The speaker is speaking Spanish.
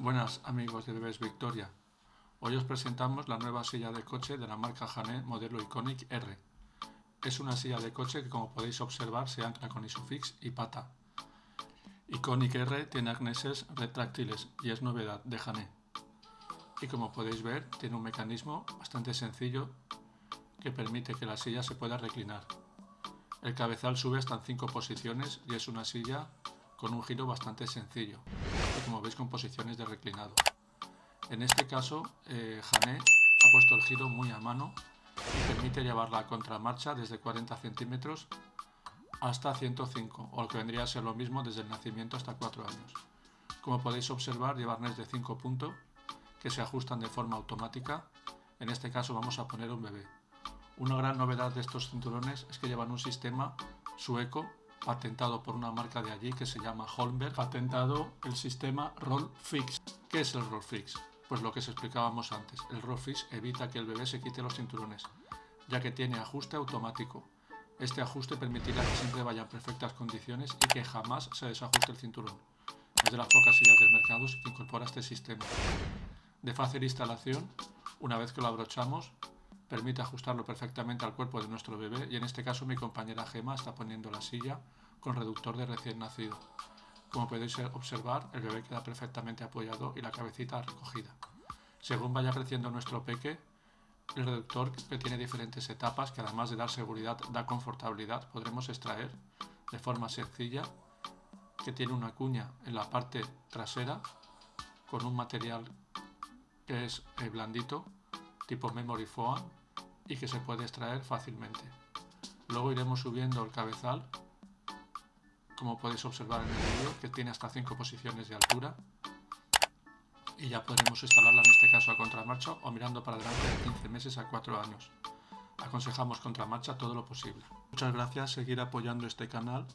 Buenas amigos de Bebés Victoria. Hoy os presentamos la nueva silla de coche de la marca Jané modelo Iconic R. Es una silla de coche que como podéis observar se ancla con isofix y pata. Iconic R tiene arneses retráctiles y es novedad de Jané. Y como podéis ver tiene un mecanismo bastante sencillo que permite que la silla se pueda reclinar. El cabezal sube hasta en 5 posiciones y es una silla con un giro bastante sencillo como veis con posiciones de reclinado. En este caso, eh, Jané ha puesto el giro muy a mano y permite llevarla a contramarcha desde 40 centímetros hasta 105, o lo que vendría a ser lo mismo desde el nacimiento hasta 4 años. Como podéis observar, lleva arnés de 5 puntos que se ajustan de forma automática. En este caso vamos a poner un bebé. Una gran novedad de estos cinturones es que llevan un sistema sueco patentado por una marca de allí que se llama Holmberg, patentado el sistema Roll Fix. ¿Qué es el Roll Fix? Pues lo que os explicábamos antes. El Roll Fix evita que el bebé se quite los cinturones, ya que tiene ajuste automático. Este ajuste permitirá que siempre vaya en perfectas condiciones y que jamás se desajuste el cinturón. Es de las pocas sillas del mercado que incorpora este sistema. De fácil instalación, una vez que lo abrochamos, permite ajustarlo perfectamente al cuerpo de nuestro bebé y en este caso mi compañera Gema está poniendo la silla con reductor de recién nacido. Como podéis observar, el bebé queda perfectamente apoyado y la cabecita recogida. Según vaya creciendo nuestro peque, el reductor que tiene diferentes etapas que además de dar seguridad da confortabilidad, podremos extraer de forma sencilla que tiene una cuña en la parte trasera con un material que es eh, blandito tipo memory foam y que se puede extraer fácilmente. Luego iremos subiendo el cabezal, como podéis observar en el vídeo, que tiene hasta 5 posiciones de altura. Y ya podremos instalarla en este caso a contramarcha o mirando para adelante de 15 meses a 4 años. Aconsejamos contramarcha todo lo posible. Muchas gracias, seguir apoyando este canal.